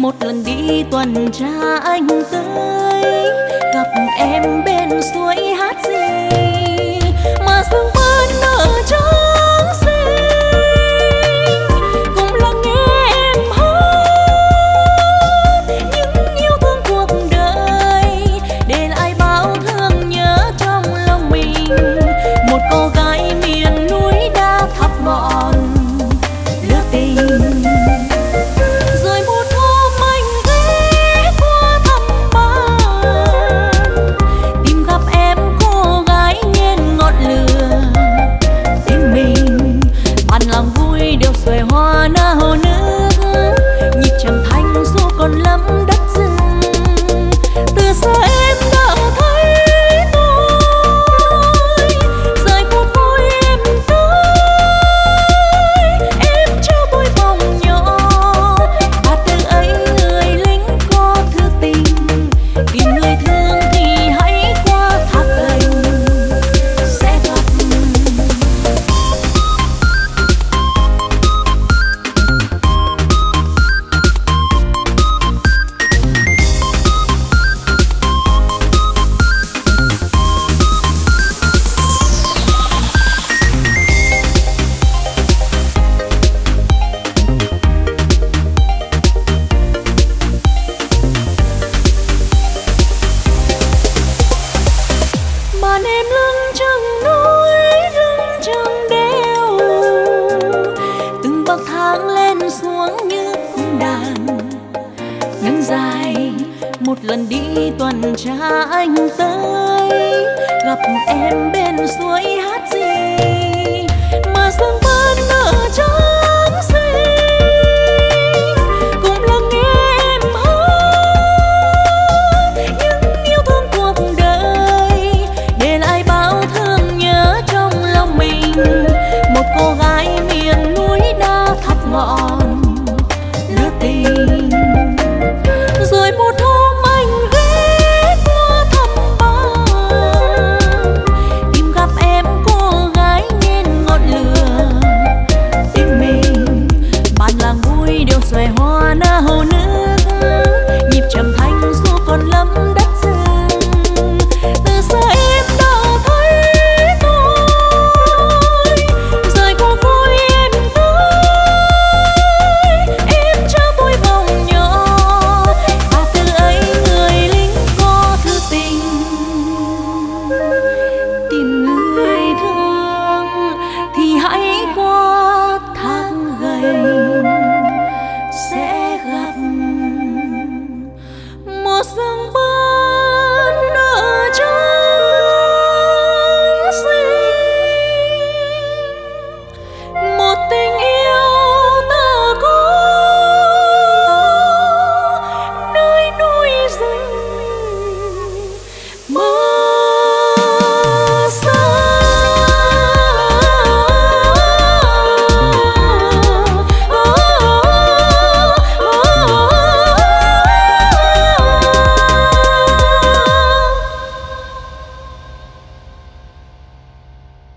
một lần đi tuần tra anh tới gặp em bên suối hai một lần đi tuần tra anh tới gặp em bên